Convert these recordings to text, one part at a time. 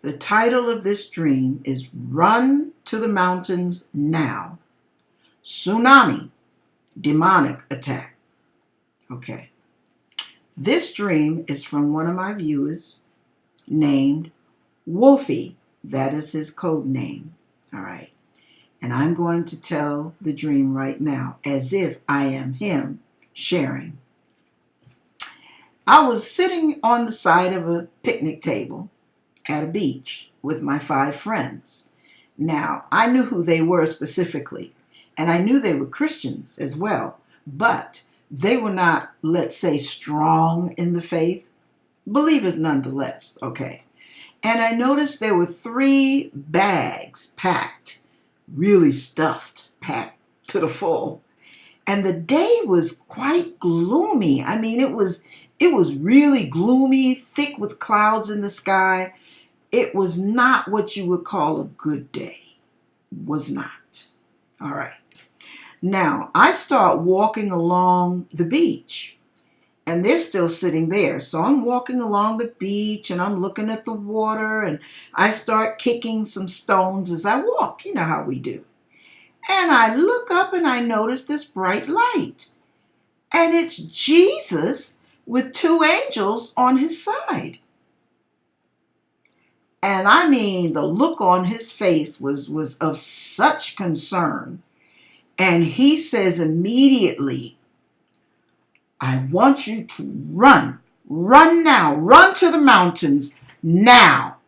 The title of this dream is Run to the Mountains Now. Tsunami, demonic attack. Okay. This dream is from one of my viewers named Wolfie. That is his code name. All right. And I'm going to tell the dream right now as if I am him sharing. I was sitting on the side of a picnic table at a beach with my five friends. Now, I knew who they were specifically, and I knew they were Christians as well, but they were not, let's say, strong in the faith, believers nonetheless, okay. And I noticed there were three bags packed, really stuffed, packed to the full. And the day was quite gloomy. I mean, it was it was really gloomy, thick with clouds in the sky. It was not what you would call a good day. Was not. All right. Now, I start walking along the beach and they're still sitting there. So I'm walking along the beach and I'm looking at the water and I start kicking some stones as I walk. You know how we do. And I look up and I notice this bright light. And it's Jesus with two angels on his side. And I mean, the look on his face was, was of such concern and he says immediately, I want you to run. Run now. Run to the mountains now.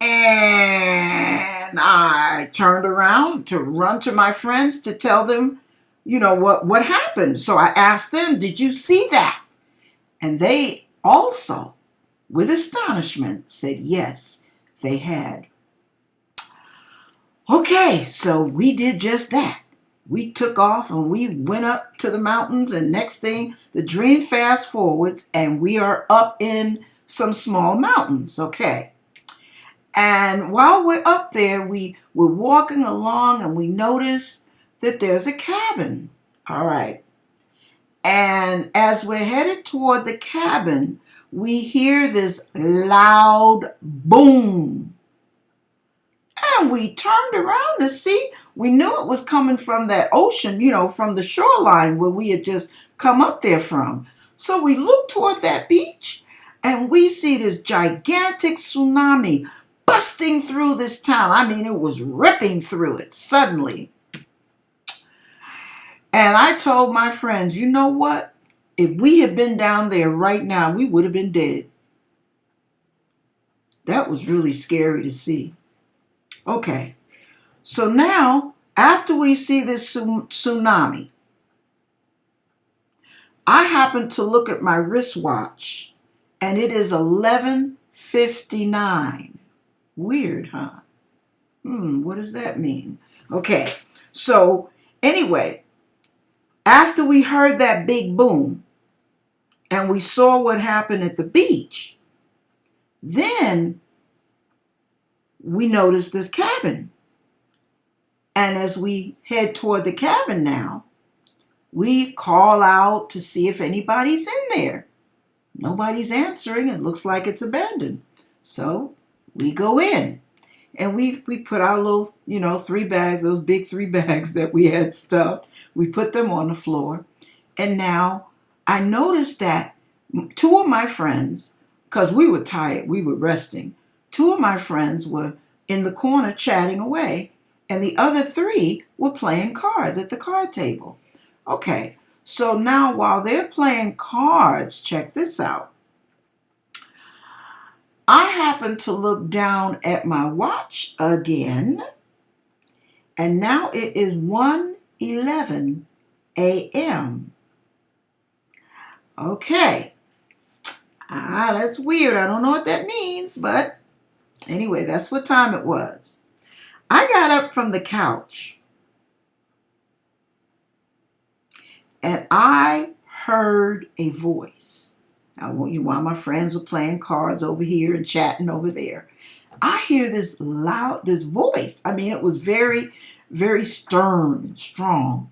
And I turned around to run to my friends to tell them, you know, what, what happened. So I asked them, Did you see that? And they also, with astonishment, said, Yes, they had. Okay, so we did just that. We took off and we went up to the mountains, and next thing, the dream fast forwards, and we are up in some small mountains. Okay. And while we're up there, we, we're walking along and we notice that there's a cabin. All right. And as we're headed toward the cabin, we hear this loud boom and we turned around to see. We knew it was coming from that ocean, you know, from the shoreline where we had just come up there from. So we looked toward that beach and we see this gigantic tsunami busting through this town. I mean, it was ripping through it suddenly. And I told my friends, you know what? If we had been down there right now, we would have been dead. That was really scary to see. Okay, so now after we see this tsunami, I happen to look at my wristwatch and it is 11.59. Weird, huh? Hmm, what does that mean? Okay, so anyway, after we heard that big boom and we saw what happened at the beach, then we notice this cabin. And as we head toward the cabin now, we call out to see if anybody's in there. Nobody's answering. It looks like it's abandoned. So we go in and we, we put our little, you know, three bags, those big three bags that we had stuffed, we put them on the floor. And now I noticed that two of my friends, because we were tired, we were resting, Two of my friends were in the corner chatting away, and the other three were playing cards at the card table. Okay, so now while they're playing cards, check this out. I happen to look down at my watch again, and now it is 1:11 a.m. Okay. Ah, that's weird. I don't know what that means, but Anyway, that's what time it was. I got up from the couch and I heard a voice. Now, you while my friends were playing cards over here and chatting over there, I hear this loud, this voice. I mean, it was very, very stern and strong.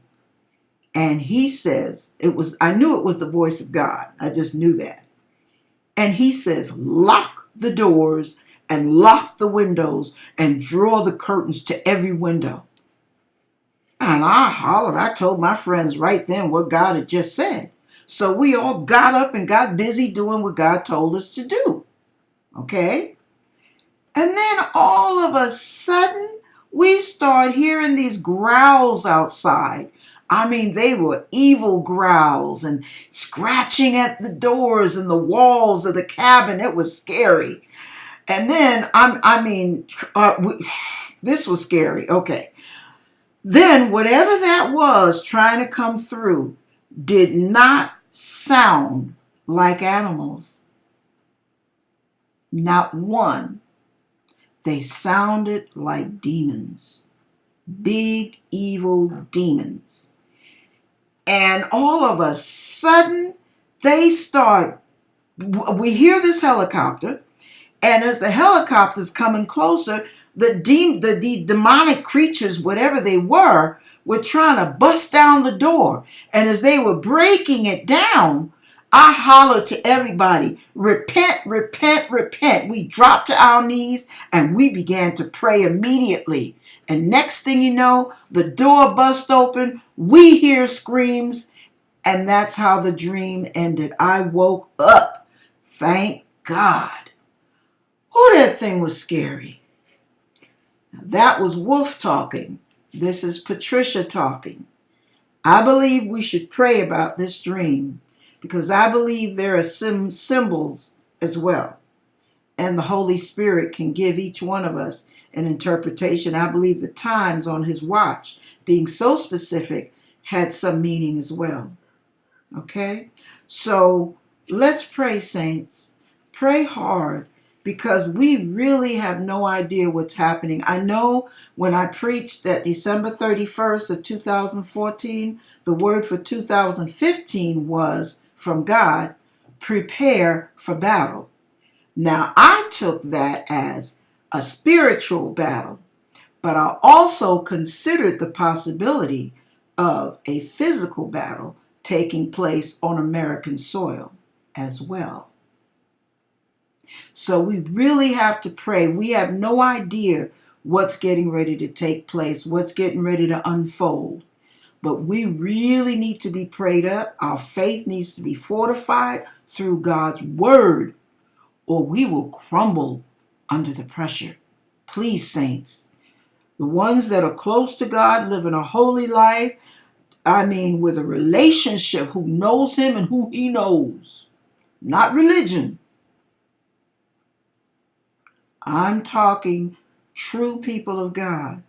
And he says, it was, I knew it was the voice of God. I just knew that. And he says, lock the doors and lock the windows and draw the curtains to every window. And I hollered. I told my friends right then what God had just said. So we all got up and got busy doing what God told us to do. Okay? And then all of a sudden, we start hearing these growls outside. I mean, they were evil growls and scratching at the doors and the walls of the cabin. It was scary. And then, I'm, I mean, uh, this was scary. Okay. Then, whatever that was trying to come through did not sound like animals. Not one. They sounded like demons. Big, evil demons. And all of a sudden, they start. We hear this helicopter, and as the helicopter's coming closer, the, de- the, the demonic creatures, whatever they were, were trying to bust down the door. And as they were breaking it down, I hollered to everybody, repent, repent, repent. We dropped to our knees and we began to pray immediately. And next thing you know, the door bust open. We hear screams. And that's how the dream ended. I woke up. Thank God. Oh, that thing was scary. That was Wolf talking. This is Patricia talking. I believe we should pray about this dream because I believe there are some symbols as well. And the Holy Spirit can give each one of us an interpretation. I believe the times on his watch, being so specific, had some meaning as well. Okay? So let's pray, saints. Pray hard because we really have no idea what's happening. I know when I preached that December 31st of 2014, the word for 2015 was from God, prepare for battle. Now, I took that as a spiritual battle, but I also considered the possibility of a physical battle taking place on American soil as well. So we really have to pray. We have no idea what's getting ready to take place, what's getting ready to unfold. But we really need to be prayed up. Our faith needs to be fortified through God's word, or we will crumble under the pressure. Please, saints, the ones that are close to God, living a holy life, I mean, with a relationship, who knows Him and who He knows, not religion, I'm talking true people of God.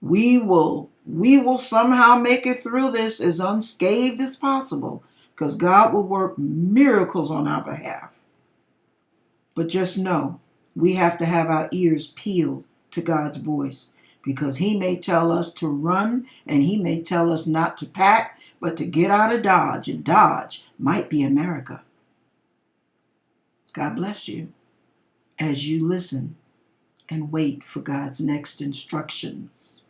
We will we will somehow make it through this as unscathed as possible because God will work miracles on our behalf. But just know we have to have our ears peeled to God's voice because He may tell us to run and He may tell us not to pack, but to get out of Dodge. And Dodge might be America. God bless you as you listen and wait for God's next instructions.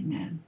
Amen.